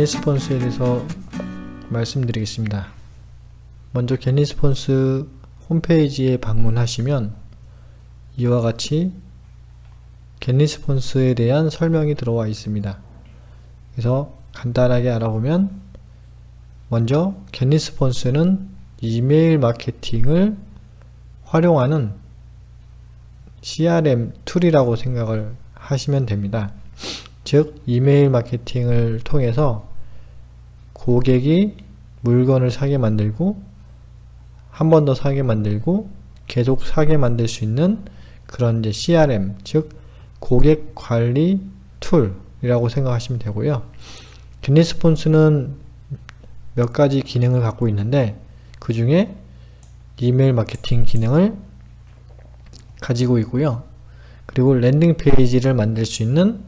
GetResponse에 대해서 말씀드리겠습니다. 먼저 GetResponse 홈페이지에 방문하시면 이와 같이 GetResponse에 대한 설명이 들어와 있습니다. 그래서 간단하게 알아보면 먼저 GetResponse는 이메일 마케팅을 활용하는 CRM 툴이라고 생각을 하시면 됩니다. 즉 이메일 마케팅을 통해서 고객이 물건을 사게 만들고 한 번 더 사게 만들고 계속 사게 만들 수 있는 그런 이제 CRM 즉 고객 관리 툴이라고 생각하시면 되고요. GetResponse는 몇 가지 기능을 갖고 있는데 그 중에 이메일 마케팅 기능을 가지고 있고요. 그리고 landing page를 만들 수 있는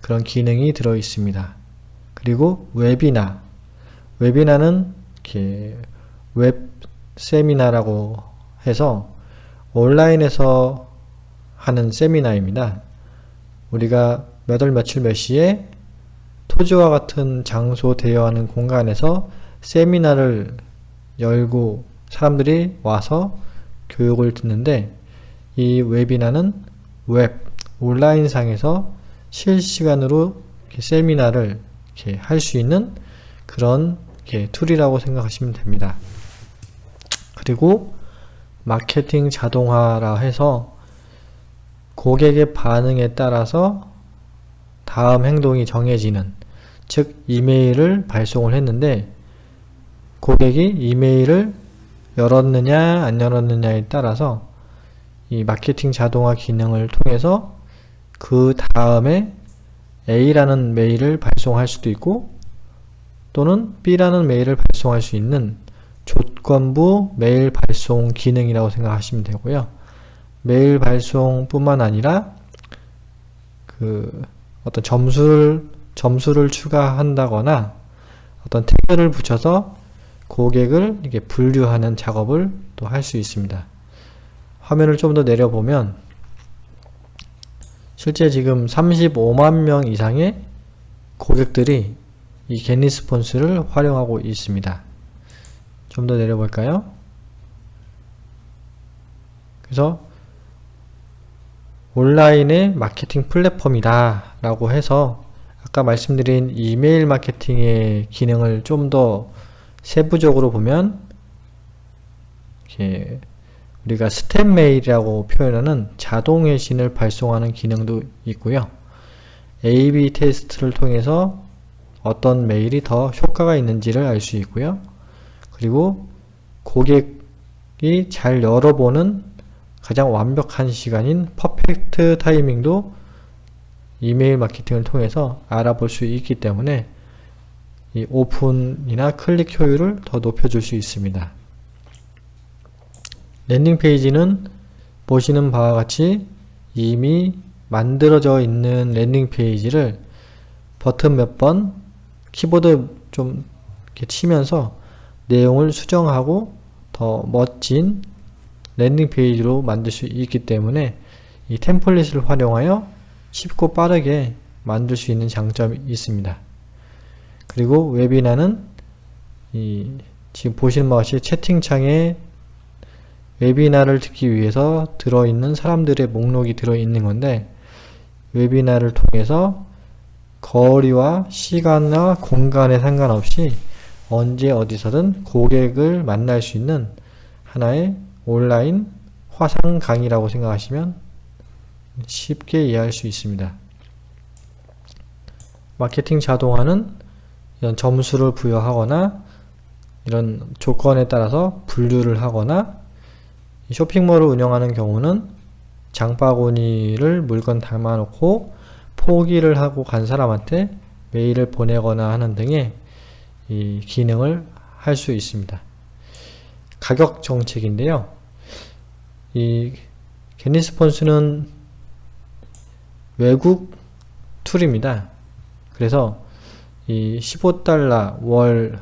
그런 기능이 들어 있습니다. 그리고 웨비나 웨비나는 이렇게 웹 세미나라고 해서 온라인에서 하는 세미나입니다. 우리가 몇 월 며칠 몇 시에 토즈와 같은 장소 대여하는 공간에서 세미나를 열고 사람들이 와서 교육을 듣는데 이 웨비나는 웹 온라인상에서 실시간으로 세미나를 할 수 있는 그런 툴이라고 생각하시면 됩니다. 그리고 마케팅 자동화라 해서 고객의 반응에 따라서 다음 행동이 정해지는 즉 이메일을 발송을 했는데 고객이 이메일을 열었느냐 안 열었느냐에 따라서 이 마케팅 자동화 기능을 통해서 그 다음에 A라는 메일을 발송할 수도 있고 또는 B라는 메일을 발송할 수 있는 조건부 메일 발송 기능이라고 생각하시면 되고요. 메일 발송 뿐만 아니라 그 어떤 점수를 점수를 추가한다거나 어떤 태그를 붙여서 고객을 이렇게 분류하는 작업을 또 할 수 있습니다. 화면을 좀 더 내려보면 실제 지금 35만 명 이상의 고객들이 이 겟리스폰스를 활용하고 있습니다. 좀 더 내려볼까요? 그래서 온라인의 마케팅 플랫폼이다 라고 해서 아까 말씀드린 이메일 마케팅의 기능을 좀 더 세부적으로 보면 이렇게 우리가 step mail이라고 표현하는 자동 회신을 발송하는 기능도 있고요. A-B 테스트를 통해서 어떤 메일이 더 효과가 있는지를 알 수 있고요. 그리고 고객이 잘 열어보는 가장 완벽한 시간인 perfect timing도 이메일 마케팅을 통해서 알아볼 수 있기 때문에 이 오픈이나 클릭 효율을 더 높여줄 수 있습니다. landing page는 보시는 바와 같이 이미 만들어져 있는 landing page를 버튼 몇 번 키보드 좀 이렇게 치면서 내용을 수정하고 더 멋진 landing page로 만들 수 있기 때문에 이 템플릿을 활용하여 쉽고 빠르게 만들 수 있는 장점이 있습니다. 그리고 웨비나는 이 지금 보시는 바와 같이 채팅창에 웨비나를 듣기 위해서 들어있는 사람들의 목록이 들어있는 건데 웨비나를 통해서 거리와 시간과 공간에 상관없이 언제 어디서든 고객을 만날 수 있는 하나의 온라인 화상 강의라고 생각하시면 쉽게 이해할 수 있습니다. 마케팅 자동화는 이런 점수를 부여하거나 이런 조건에 따라서 분류를 하거나 쇼핑몰을 운영하는 경우는 장바구니를 물건 담아놓고 포기를 하고 간 사람한테 메일을 보내거나 하는 등의 이 기능을 할 수 있습니다. 가격 정책인데요. 이 게니스폰스는 외국 툴입니다. 그래서 이 15달러 월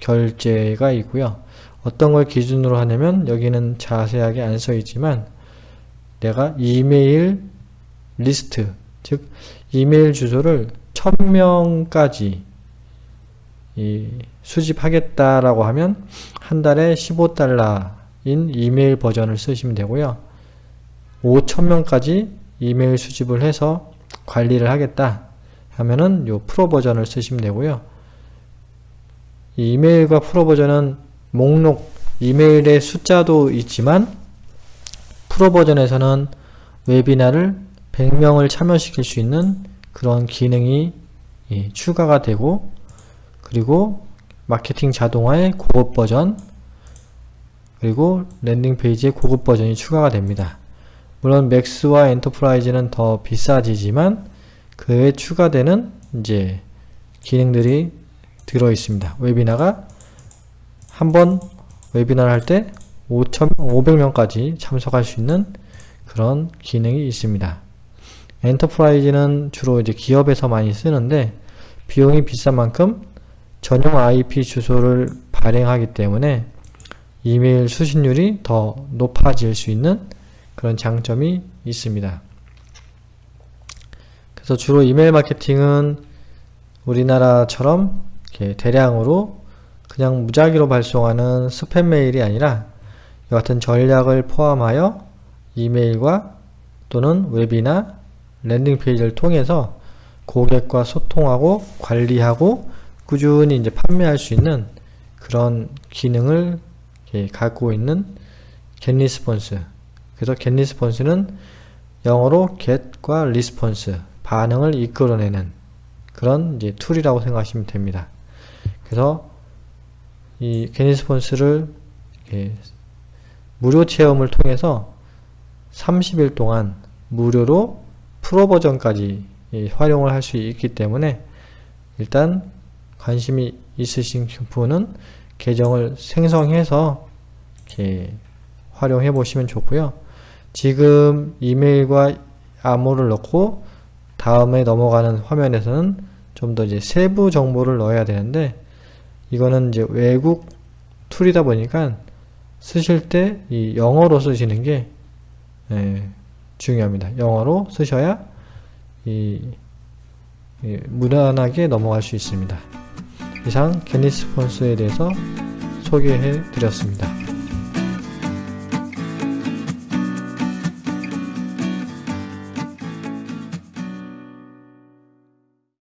결제가 있고요. 어떤 걸 기준으로 하냐면 여기는 자세하게 안 써 있지만 내가 이메일 리스트 즉 이메일 주소를 1000명까지 이 수집하겠다라고 하면 한 달에 15달러인 이메일 버전을 쓰시면 되고요. 5천명까지 이메일 수집을 해서 관리를 하겠다 하면은 요 프로 버전을 쓰시면 되고요. 이 이메일과 프로 버전은 목록 이메일의 숫자도 있지만 프로 버전에서는 웨비나를 100명을 참여시킬 수 있는 그런 기능이 예, 추가가 되고 그리고 마케팅 자동화의 고급 버전 그리고 landing page의 고급 버전이 추가가 됩니다. 물론 Max와 Enterprise는 더 비싸지지만 그에 추가되는 이제 기능들이 들어 있습니다. 웨비나가 한 번 웨비나를 할 때 500명까지 참석할 수 있는 그런 기능이 있습니다. Enterprise는 주로 이제 기업에서 많이 쓰는데 비용이 비싼 만큼 전용 IP 주소를 발행하기 때문에 이메일 수신율이 더 높아질 수 있는 그런 장점이 있습니다. 그래서 주로 이메일 마케팅은 우리나라처럼 대량으로 그냥 무작위로 발송하는 스팸 메일이 아니라 이 같은 전략을 포함하여 이메일과 또는 웨비나 landing page를 통해서 고객과 소통하고 관리하고 꾸준히 이제 판매할 수 있는 그런 기능을 갖고 있는 GetResponse 그래서 GetResponse는 영어로 get과 response 반응을 이끌어내는 그런 이제 툴이라고 생각하시면 됩니다. 그래서 이 GetResponse를 무료 체험을 통해서 30일 동안 무료로 프로 버전까지 활용을 할 수 있기 때문에 일단 관심이 있으신 분은 계정을 생성해서 이렇게 활용해 보시면 좋고요. 지금 이메일과 암호를 넣고 다음에 넘어가는 화면에서는 좀 더 이제 세부 정보를 넣어야 되는데 이거는 이제 외국 툴이다 보니까 쓰실 때 이 영어로 쓰시는 게 예, 중요합니다. 영어로 쓰셔야 이, 이 무난하게 넘어갈 수 있습니다. 이상 겟리스폰스에 대해서 소개해 드렸습니다.